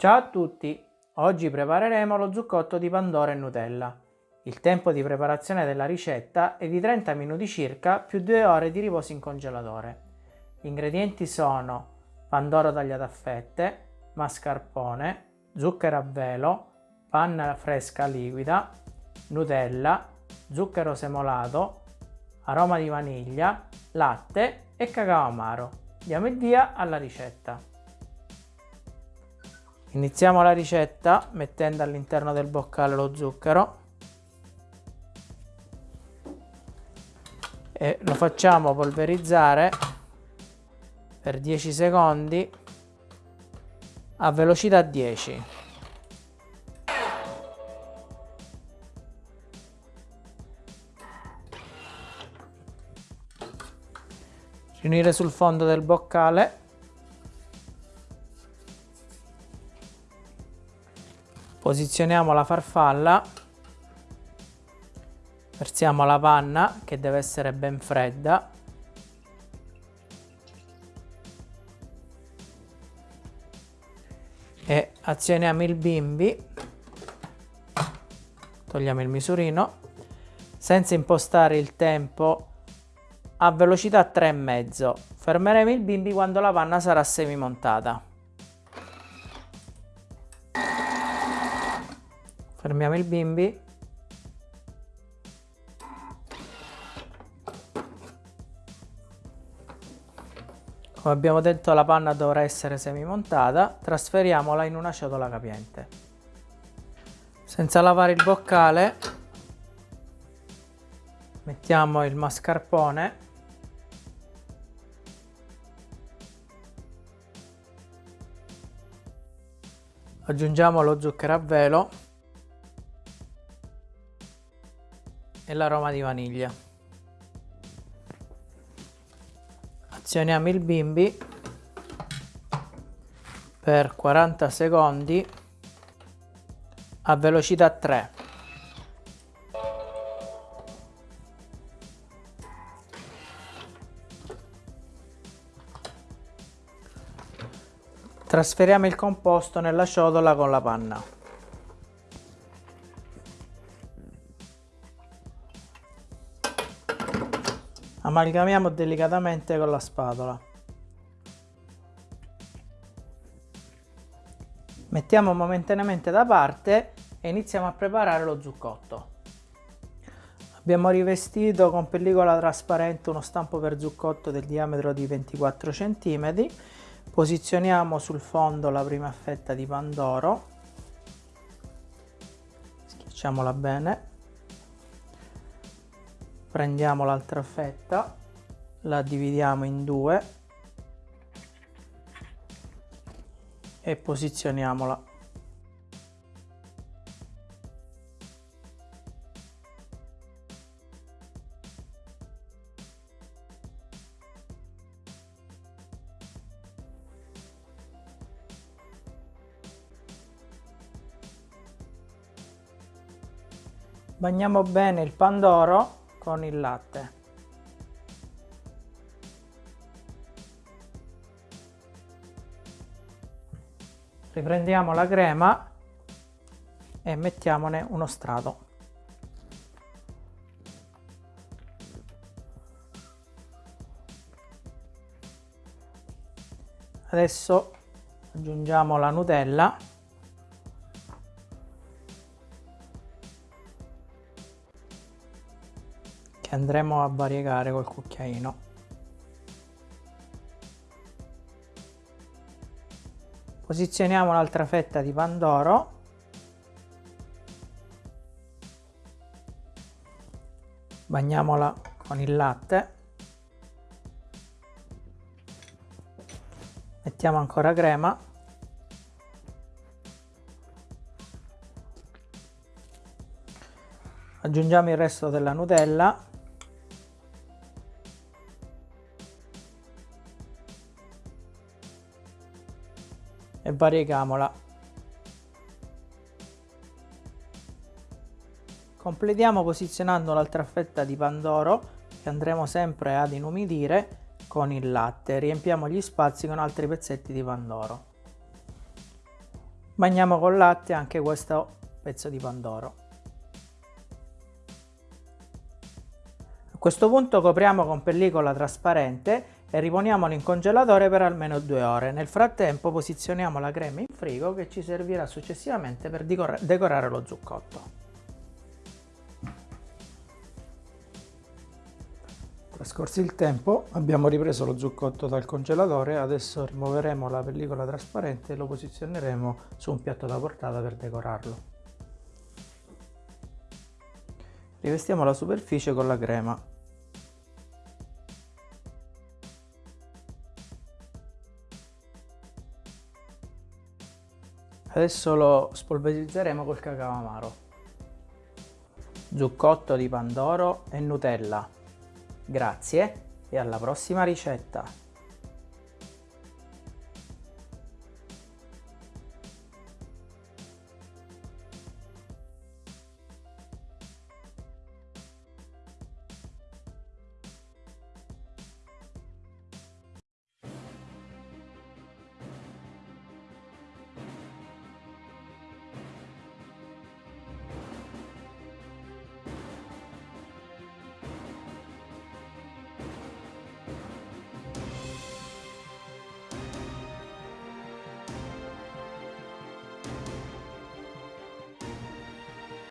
Ciao a tutti! Oggi prepareremo lo zucchotto di Pandoro e Nutella. Il tempo di preparazione della ricetta è di 30 minuti circa più 2 ore di riposo in congelatore. Gli ingredienti sono pandoro tagliato a fette, mascarpone, zucchero a velo, panna fresca liquida, Nutella, zucchero semolato, aroma di vaniglia, latte e cacao amaro. Diamo il via alla ricetta. Iniziamo la ricetta mettendo all'interno del boccale lo zucchero e lo facciamo polverizzare per 10 secondi a velocità 10. Riunire sul fondo del boccale Posizioniamo la farfalla, versiamo la panna che deve essere ben fredda e azioniamo il bimbi, togliamo il misurino, senza impostare il tempo a velocità 3,5. Fermeremo il bimbi quando la panna sarà semimontata. Fermiamo il bimbi. Come abbiamo detto la panna dovrà essere semimontata. Trasferiamola in una ciotola capiente. Senza lavare il boccale mettiamo il mascarpone. Aggiungiamo lo zucchero a velo e l'aroma di vaniglia. Azioniamo il bimbi per 40 secondi a velocità 3. Trasferiamo il composto nella ciotola con la panna. Amalgamiamo delicatamente con la spatola. Mettiamo momentaneamente da parte e iniziamo a preparare lo zuccotto. Abbiamo rivestito con pellicola trasparente uno stampo per zuccotto del diametro di 24 cm. Posizioniamo sul fondo la prima fetta di pandoro. Schiacciamola bene prendiamo l'altra fetta la dividiamo in due e posizioniamola. Bagniamo bene il pandoro con il latte. Riprendiamo la crema e mettiamone uno strato. Adesso aggiungiamo la Nutella che andremo a variegare col cucchiaino. Posizioniamo l'altra fetta di pandoro bagniamola con il latte. Mettiamo ancora crema. Aggiungiamo il resto della Nutella e varieghiamola. Completiamo posizionando l'altra fetta di pandoro che andremo sempre ad inumidire con il latte. Riempiamo gli spazi con altri pezzetti di pandoro. Bagniamo con latte anche questo pezzo di pandoro. A questo punto copriamo con pellicola trasparente e riponiamolo in congelatore per almeno due ore. Nel frattempo posizioniamo la crema in frigo che ci servirà successivamente per decorare lo zucchotto. Trascorso il tempo abbiamo ripreso lo zucchotto dal congelatore, adesso rimuoveremo la pellicola trasparente e lo posizioneremo su un piatto da portata per decorarlo. Rivestiamo la superficie con la crema. Adesso lo spolverizzeremo col cacao amaro. Zucchotto di pandoro e Nutella. Grazie e alla prossima ricetta!